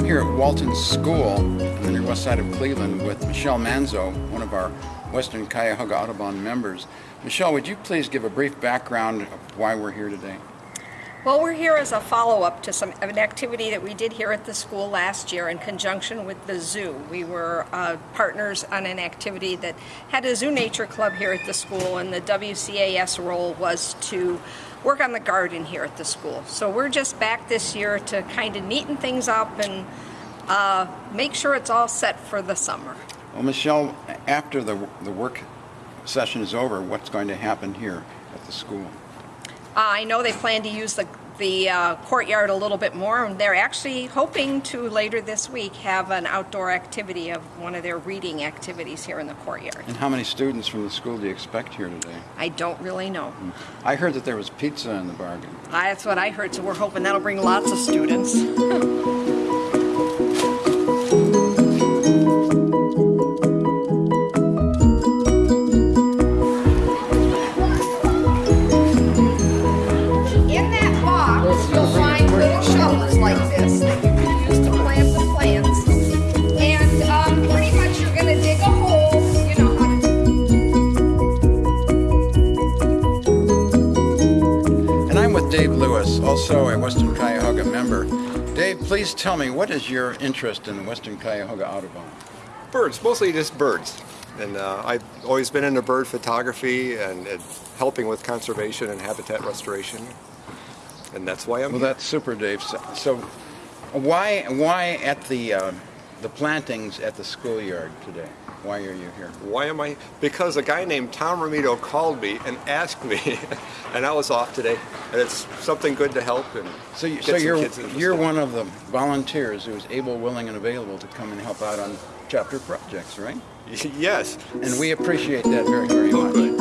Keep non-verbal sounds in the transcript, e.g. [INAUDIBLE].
I'm here at Walton School on the near west side of Cleveland with Michelle Manzo, one of our Western Cuyahoga Audubon members. Michelle, would you please give a brief background of why we're here today? Well, we're here as a follow-up to some an activity that we did here at the school last year in conjunction with the zoo. We were uh, partners on an activity that had a zoo nature club here at the school, and the WCAS role was to work on the garden here at the school. So we're just back this year to kind of neaten things up and uh, make sure it's all set for the summer. Well, Michelle, after the, the work session is over, what's going to happen here at the school? Uh, I know they plan to use the, the uh, courtyard a little bit more, and they're actually hoping to later this week have an outdoor activity of one of their reading activities here in the courtyard. And how many students from the school do you expect here today? I don't really know. I heard that there was pizza in the bargain. That's what I heard, so we're hoping that'll bring lots of students. [LAUGHS] Dave Lewis, also a Western Cuyahoga member. Dave, please tell me, what is your interest in the Western Cuyahoga Audubon? Birds, mostly just birds. And uh, I've always been into bird photography and, and helping with conservation and habitat restoration. And that's why I'm Well, here. that's super, Dave. So, so why, why at the, uh, the plantings at the schoolyard today? Why are you here? Why am I? Because a guy named Tom Romito called me and asked me, [LAUGHS] and I was off today. And it's something good to help and So, you, so you're, you're one of the volunteers who's able, willing, and available to come and help out on chapter projects, right? [LAUGHS] yes. And we appreciate that very, very much.